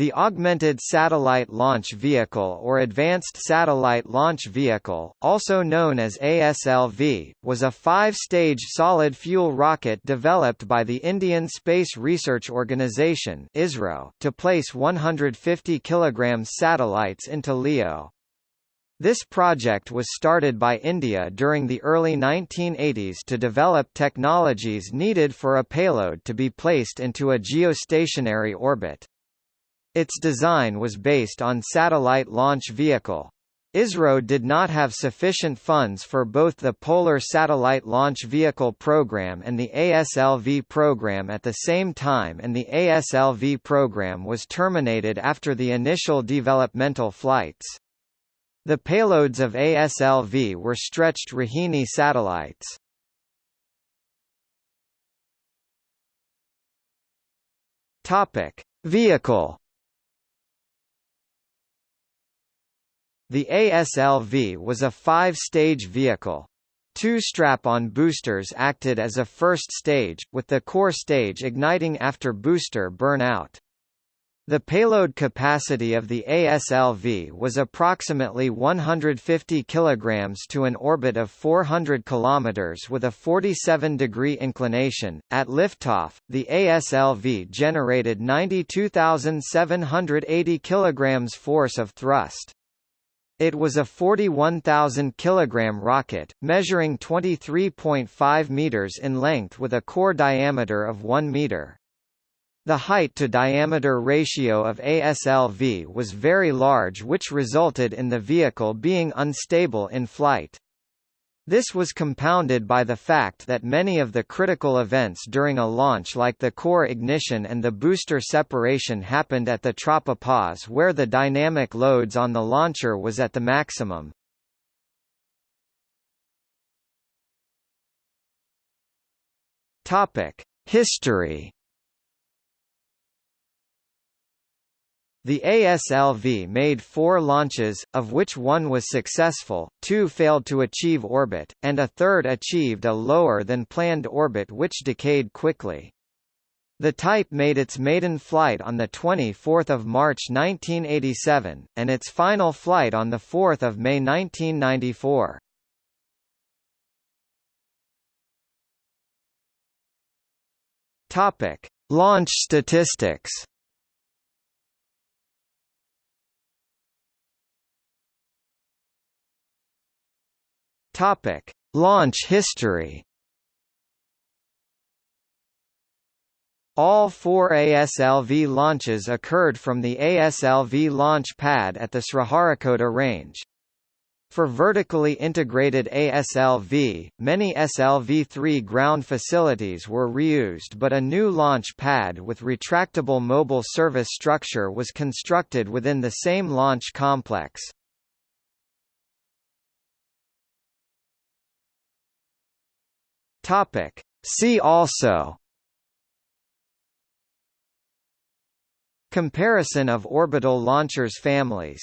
The Augmented Satellite Launch Vehicle or Advanced Satellite Launch Vehicle, also known as ASLV, was a five-stage solid-fuel rocket developed by the Indian Space Research Organisation to place 150 kg satellites into LEO. This project was started by India during the early 1980s to develop technologies needed for a payload to be placed into a geostationary orbit. Its design was based on Satellite Launch Vehicle. ISRO did not have sufficient funds for both the Polar Satellite Launch Vehicle program and the ASLV program at the same time and the ASLV program was terminated after the initial developmental flights. The payloads of ASLV were stretched Rohini satellites. Topic: Vehicle The ASLV was a five-stage vehicle. Two strap-on boosters acted as a first stage, with the core stage igniting after booster burnout. The payload capacity of the ASLV was approximately 150 kg to an orbit of 400 km with a 47 degree inclination. At liftoff, the ASLV generated 92,780 kg force of thrust. It was a 41,000 kg rocket, measuring 23.5 meters in length with a core diameter of 1 meter. The height-to-diameter ratio of ASLV was very large which resulted in the vehicle being unstable in flight. This was compounded by the fact that many of the critical events during a launch like the core ignition and the booster separation happened at the tropopause where the dynamic loads on the launcher was at the maximum. History The ASLV made four launches, of which one was successful, two failed to achieve orbit, and a third achieved a lower than planned orbit which decayed quickly. The type made its maiden flight on 24 March 1987, and its final flight on 4 May 1994. Launch statistics Topic: Launch history. All four ASLV launches occurred from the ASLV launch pad at the Sriharikota range. For vertically integrated ASLV, many SLV-3 ground facilities were reused but a new launch pad with retractable mobile service structure was constructed within the same launch complex. Topic. See also Comparison of orbital launchers families